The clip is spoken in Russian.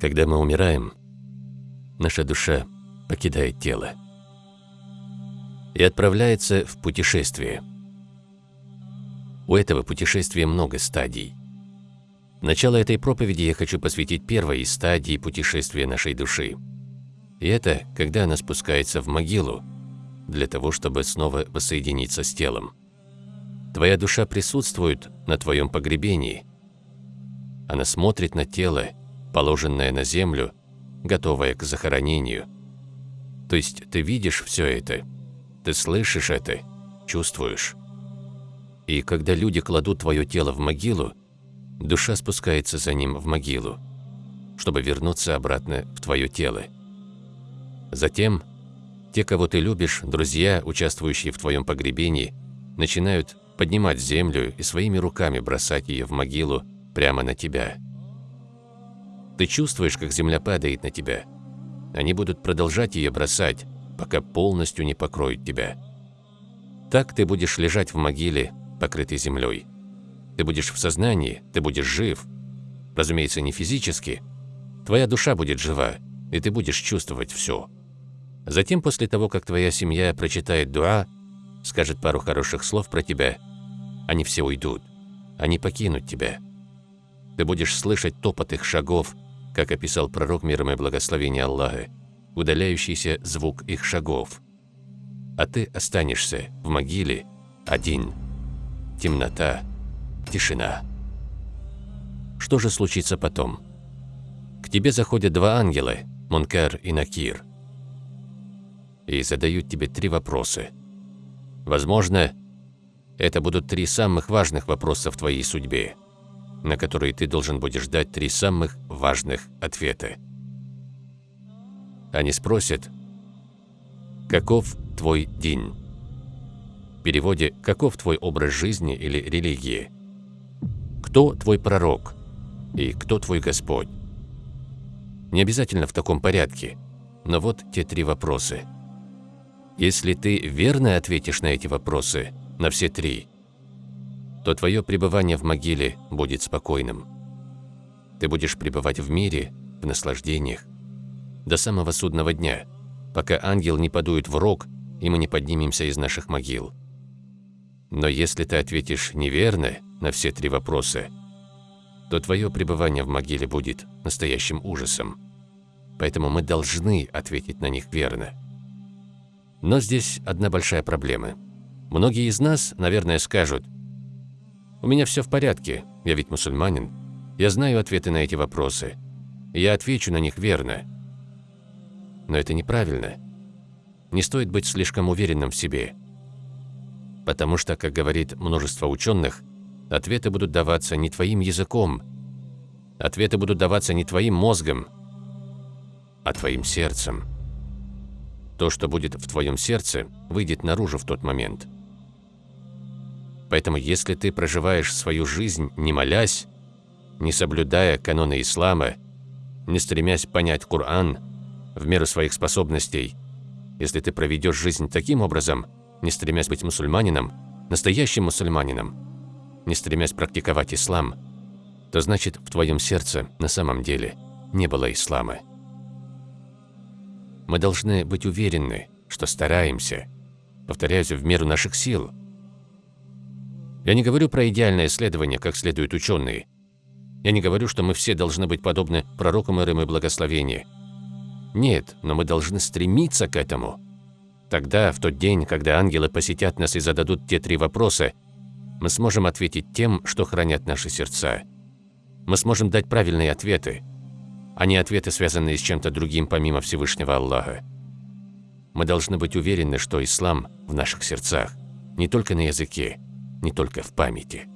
Когда мы умираем, наша душа покидает тело и отправляется в путешествие. У этого путешествия много стадий. Начало этой проповеди я хочу посвятить первой из стадий путешествия нашей души. И это, когда она спускается в могилу, для того, чтобы снова воссоединиться с телом. Твоя душа присутствует на твоем погребении. Она смотрит на тело, положенное на землю, готовое к захоронению. То есть ты видишь все это, ты слышишь это, чувствуешь. И когда люди кладут твое тело в могилу, душа спускается за ним в могилу, чтобы вернуться обратно в твое тело. Затем те, кого ты любишь, друзья, участвующие в твоем погребении, начинают поднимать землю и своими руками бросать ее в могилу прямо на тебя. Ты чувствуешь, как земля падает на тебя. Они будут продолжать ее бросать, пока полностью не покроют тебя. Так ты будешь лежать в могиле, покрытый землей. Ты будешь в сознании, ты будешь жив. Разумеется, не физически. Твоя душа будет жива, и ты будешь чувствовать все. Затем, после того, как твоя семья прочитает дуа, скажет пару хороших слов про тебя, они все уйдут, они покинут тебя. Ты будешь слышать топот их шагов, как описал пророк миром и благословения Аллаха, удаляющийся звук их шагов. А ты останешься в могиле один. Темнота, тишина. Что же случится потом? К тебе заходят два ангела, Мункар и Накир, и задают тебе три вопроса. Возможно, это будут три самых важных вопроса в твоей судьбе на которые ты должен будешь дать три самых важных ответа. Они спросят, каков твой день? В переводе «каков твой образ жизни» или религии? Кто твой пророк? И кто твой Господь? Не обязательно в таком порядке, но вот те три вопроса. Если ты верно ответишь на эти вопросы, на все три – то твое пребывание в могиле будет спокойным. Ты будешь пребывать в мире, в наслаждениях, до самого судного дня, пока ангел не подует в рог, и мы не поднимемся из наших могил. Но если ты ответишь неверно на все три вопроса, то твое пребывание в могиле будет настоящим ужасом. Поэтому мы должны ответить на них верно. Но здесь одна большая проблема. Многие из нас, наверное, скажут – у меня все в порядке, я ведь мусульманин. Я знаю ответы на эти вопросы. Я отвечу на них верно. Но это неправильно. Не стоит быть слишком уверенным в себе. Потому что, как говорит множество ученых, ответы будут даваться не твоим языком, ответы будут даваться не твоим мозгом, а твоим сердцем. То, что будет в твоем сердце, выйдет наружу в тот момент – Поэтому если ты проживаешь свою жизнь, не молясь, не соблюдая каноны ислама, не стремясь понять Коран в меру своих способностей, если ты проведешь жизнь таким образом, не стремясь быть мусульманином, настоящим мусульманином, не стремясь практиковать ислам, то значит в твоем сердце на самом деле не было ислама. Мы должны быть уверены, что стараемся, повторяюсь, в меру наших сил – я не говорю про идеальное исследование, как следуют ученые. Я не говорю, что мы все должны быть подобны пророкам Ирым и благословения. Нет, но мы должны стремиться к этому. Тогда, в тот день, когда ангелы посетят нас и зададут те три вопроса, мы сможем ответить тем, что хранят наши сердца. Мы сможем дать правильные ответы, а не ответы, связанные с чем-то другим помимо Всевышнего Аллаха. Мы должны быть уверены, что ислам в наших сердцах, не только на языке, не только в памяти.